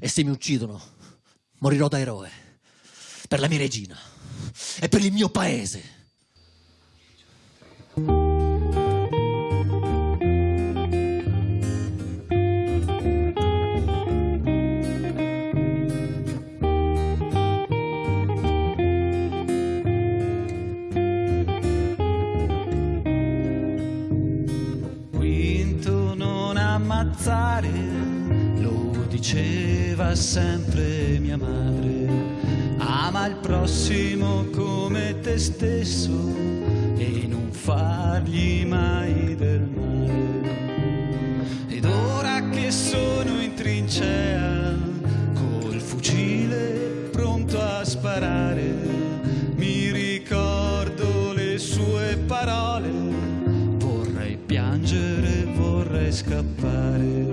E se mi uccidono, morirò da eroe. Per la mia regina. E per il mio paese. Diceva sempre mia madre. Ama il prossimo come te stesso e non fargli mai del male. Ed ora che sono in trincea, col fucile pronto a sparare, mi ricordo le sue parole vorrei piangere, vorrei scappare.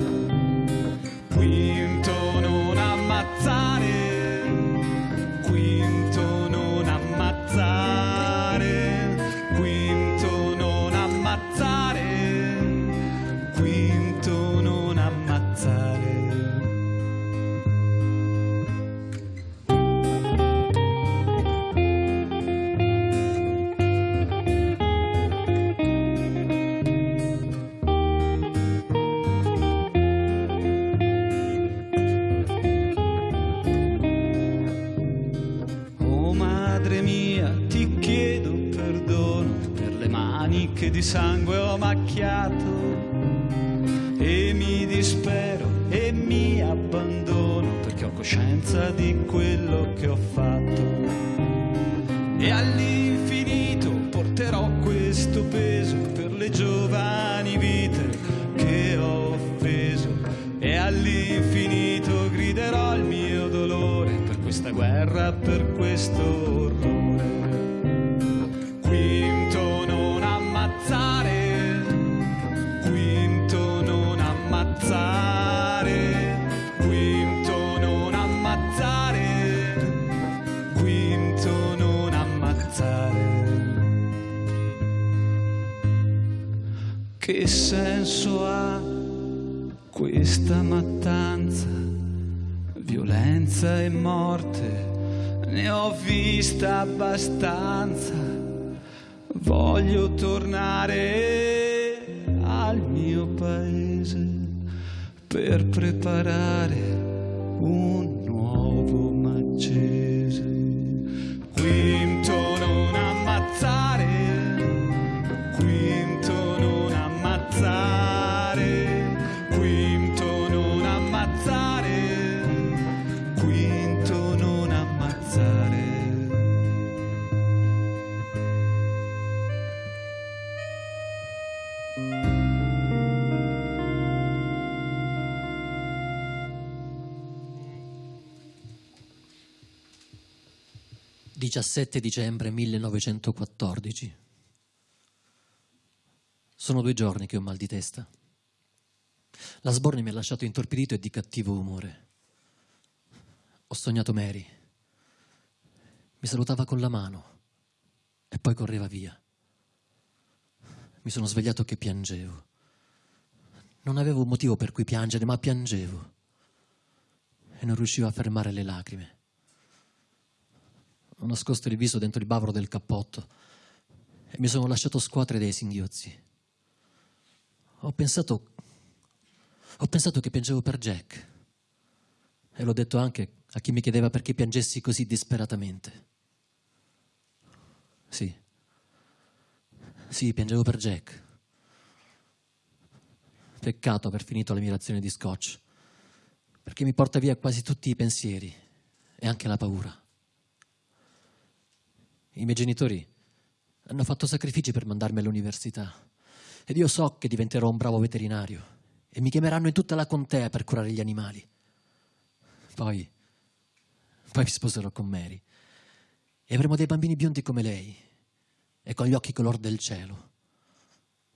Di sangue ho macchiato e mi dispero e mi abbandono perché ho coscienza di quello che ho fatto. E all'infinito porterò questo peso per le giovani vite che ho offeso. E all'infinito griderò il mio dolore per questa guerra, per questo Che senso ha questa mattanza? Violenza e morte, ne ho vista abbastanza. Voglio tornare al mio paese per preparare un nuovo Maggese. 17 dicembre 1914. Sono due giorni che ho mal di testa. La sbornia mi ha lasciato intorpidito e di cattivo umore. Ho sognato Mary. Mi salutava con la mano e poi correva via. Mi sono svegliato che piangevo. Non avevo un motivo per cui piangere, ma piangevo. E non riuscivo a fermare le lacrime. Ho nascosto il viso dentro il bavero del cappotto e mi sono lasciato scuotere dai singhiozzi. Ho pensato, ho pensato che piangevo per Jack. E l'ho detto anche a chi mi chiedeva perché piangessi così disperatamente. Sì, sì, piangevo per Jack. Peccato aver finito la mia razione di scotch, perché mi porta via quasi tutti i pensieri e anche la paura. I miei genitori hanno fatto sacrifici per mandarmi all'università ed io so che diventerò un bravo veterinario e mi chiameranno in tutta la contea per curare gli animali. Poi, poi mi sposerò con Mary e avremo dei bambini biondi come lei e con gli occhi color del cielo.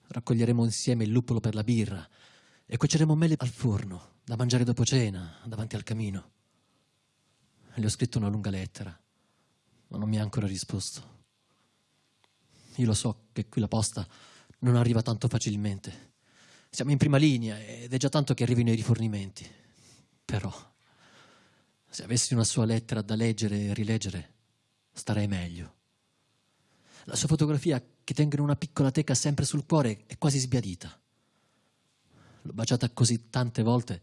Raccoglieremo insieme il luppolo per la birra e cuoceremo mele al forno da mangiare dopo cena davanti al camino. Le ho scritto una lunga lettera ma non mi ha ancora risposto. Io lo so che qui la posta non arriva tanto facilmente. Siamo in prima linea ed è già tanto che arrivino i rifornimenti. Però, se avessi una sua lettera da leggere e rileggere, starei meglio. La sua fotografia, che tengo in una piccola teca sempre sul cuore, è quasi sbiadita. L'ho baciata così tante volte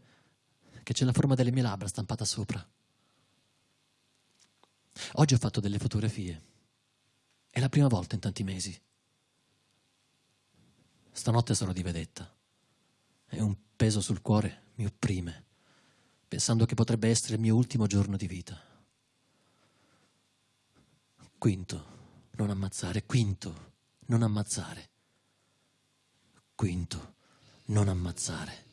che c'è la forma delle mie labbra stampata sopra. Oggi ho fatto delle fotografie. È la prima volta in tanti mesi. Stanotte sarò di vedetta e un peso sul cuore mi opprime, pensando che potrebbe essere il mio ultimo giorno di vita. Quinto, non ammazzare. Quinto, non ammazzare. Quinto, non ammazzare.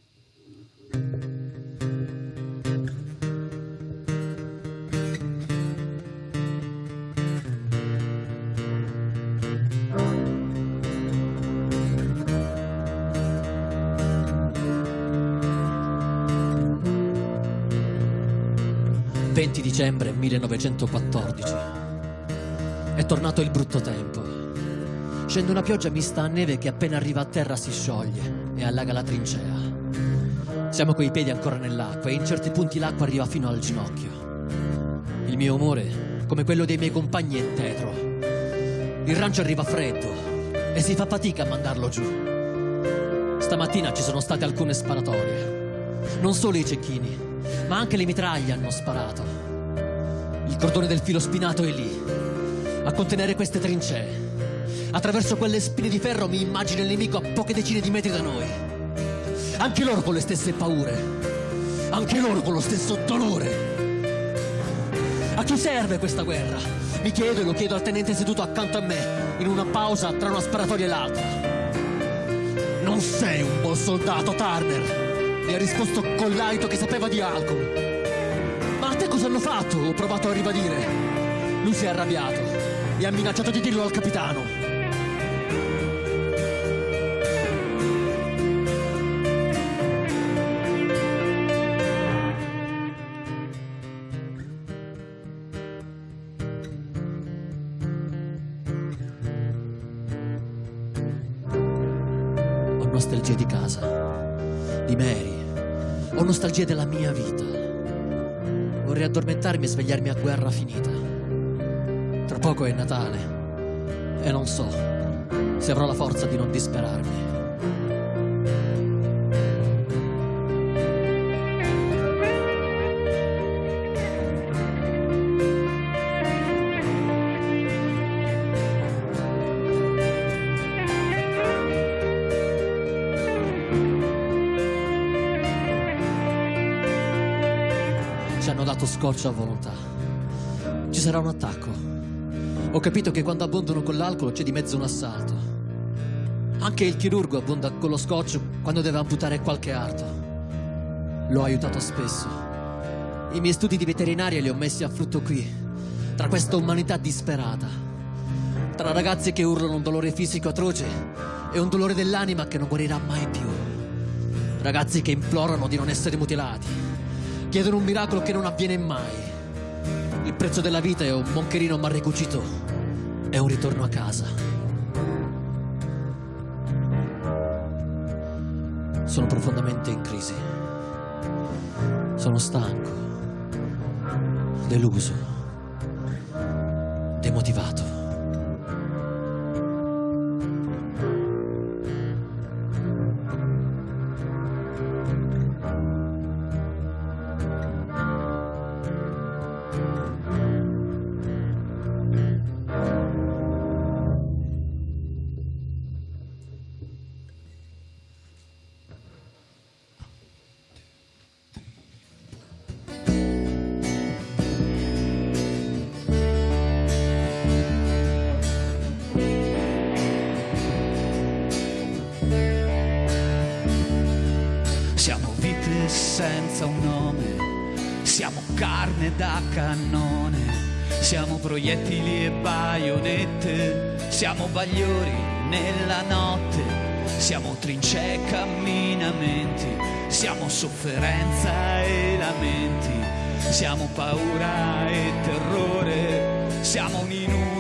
20 dicembre 1914. È tornato il brutto tempo. Scende una pioggia mista a neve che appena arriva a terra si scioglie e allaga la trincea. Siamo coi piedi ancora nell'acqua e in certi punti l'acqua arriva fino al ginocchio. Il mio umore, come quello dei miei compagni, è tetro. Il rancio arriva freddo e si fa fatica a mandarlo giù. Stamattina ci sono state alcune sparatorie. Non solo i cecchini, ma anche le mitraglie hanno sparato. Il cordone del filo spinato è lì, a contenere queste trincee. Attraverso quelle spine di ferro mi immagino il nemico a poche decine di metri da noi. Anche loro con le stesse paure, anche loro con lo stesso dolore. A chi serve questa guerra? Mi chiedo e lo chiedo al tenente seduto accanto a me, in una pausa tra una sparatoria e l'altra. Non sei un buon soldato, Turner mi ha risposto con l'alito che sapeva di alcol. Cosa hanno fatto? Ho provato a ribadire. Lui si è arrabbiato e ha minacciato di dirlo al capitano. Ho nostalgia di casa, di Mary, ho nostalgia della mia vita. Vorrei addormentarmi e svegliarmi a guerra finita. Tra poco è Natale e non so se avrò la forza di non disperarmi. Scotch a volontà. Ci sarà un attacco. Ho capito che quando abbondano con l'alcol c'è di mezzo un assalto. Anche il chirurgo abbonda con lo scotch quando deve amputare qualche arto. L'ho aiutato spesso. I miei studi di veterinaria li ho messi a frutto qui, tra questa umanità disperata. Tra ragazzi che urlano un dolore fisico atroce e un dolore dell'anima che non guarirà mai più. Ragazzi che implorano di non essere mutilati chiedono un miracolo che non avviene mai. Il prezzo della vita è un moncherino mal ricucito, è un ritorno a casa. Sono profondamente in crisi. Sono stanco, deluso, demotivato. Carne da cannone, siamo proiettili e baionette, siamo bagliori nella notte, siamo trincee e camminamenti, siamo sofferenza e lamenti, siamo paura e terrore, siamo un inutile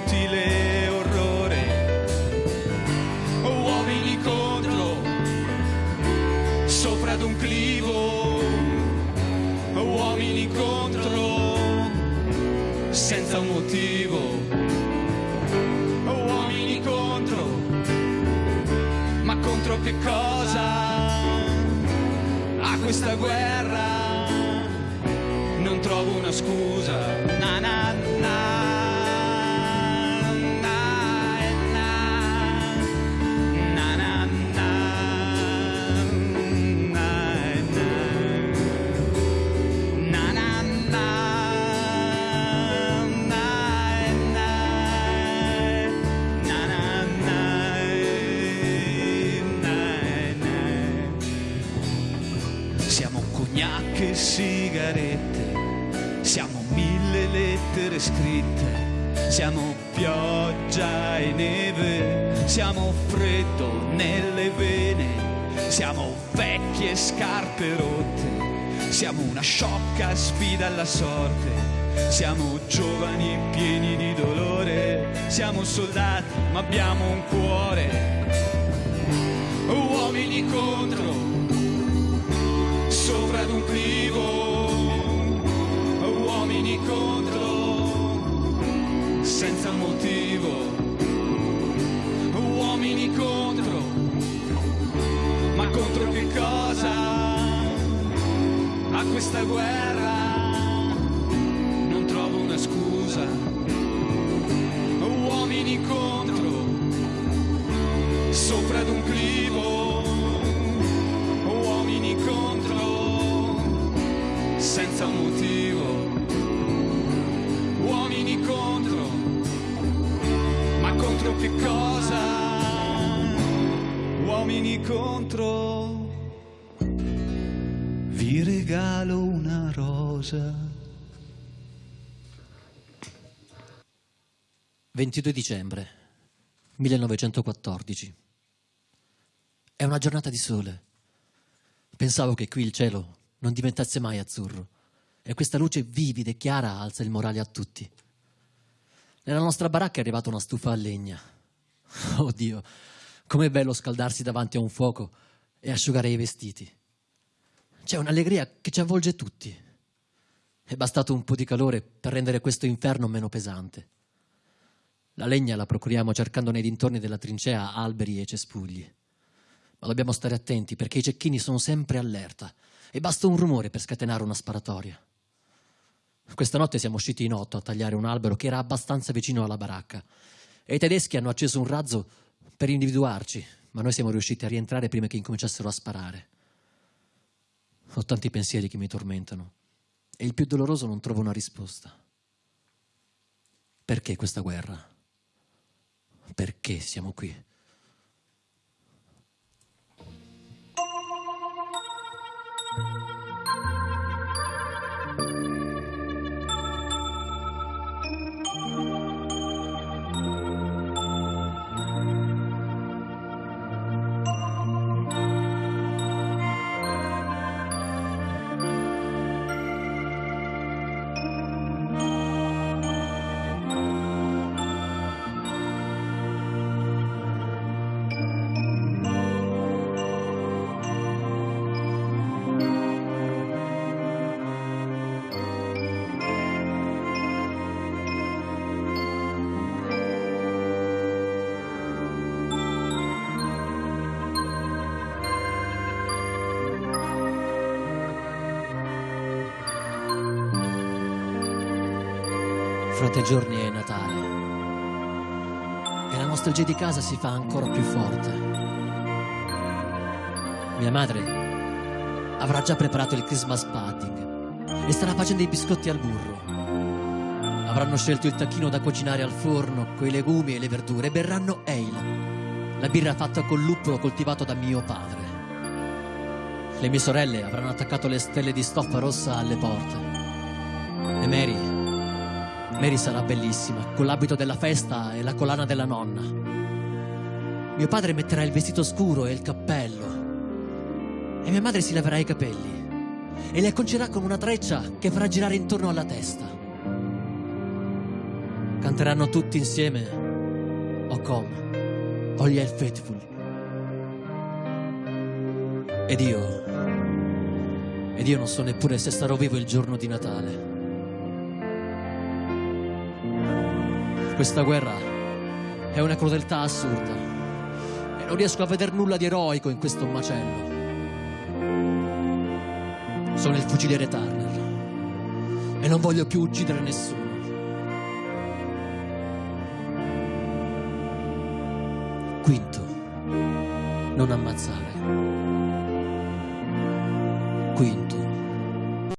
senza un motivo. Uomini contro, ma contro che cosa? A questa guerra non trovo una scusa. Na, na, sigarette, siamo mille lettere scritte, siamo pioggia e neve, siamo freddo nelle vene, siamo vecchie scarpe rotte, siamo una sciocca sfida alla sorte, siamo giovani pieni di dolore, siamo soldati ma abbiamo un cuore, uomini contro sopra ad un clivo. senza un motivo, uomini contro, ma contro che cosa? Uomini contro, vi regalo una rosa. 22 dicembre 1914. È una giornata di sole. Pensavo che qui il cielo non diventasse mai azzurro. E questa luce vivida e chiara alza il morale a tutti. Nella nostra baracca è arrivata una stufa a legna. Oddio, com'è bello scaldarsi davanti a un fuoco e asciugare i vestiti. C'è un'allegria che ci avvolge tutti. È bastato un po' di calore per rendere questo inferno meno pesante. La legna la procuriamo cercando nei dintorni della trincea alberi e cespugli. Ma dobbiamo stare attenti perché i cecchini sono sempre allerta e basta un rumore per scatenare una sparatoria. Questa notte siamo usciti in otto a tagliare un albero che era abbastanza vicino alla baracca e i tedeschi hanno acceso un razzo per individuarci, ma noi siamo riusciti a rientrare prima che incominciassero a sparare. Ho tanti pensieri che mi tormentano e il più doloroso non trovo una risposta. Perché questa guerra? Perché siamo qui? Fra tre giorni è Natale e la nostalgia di casa si fa ancora più forte. Mia madre avrà già preparato il Christmas pudding e starà facendo i biscotti al burro. Avranno scelto il tacchino da cucinare al forno con i legumi e le verdure e berranno ale, la birra fatta col luppolo coltivato da mio padre. Le mie sorelle avranno attaccato le stelle di stoffa rossa alle porte. E Mary Mary sarà bellissima, con l'abito della festa e la collana della nonna. Mio padre metterà il vestito scuro e il cappello. E mia madre si laverà i capelli. E li acconcerà con una treccia che farà girare intorno alla testa. Canteranno tutti insieme O Come, All Ye Faithful. Ed io Ed io non so neppure se starò vivo il giorno di Natale. Questa guerra è una crudeltà assurda e non riesco a vedere nulla di eroico in questo macello. Sono il fuciliere Turner e non voglio più uccidere nessuno. Quinto, non ammazzare.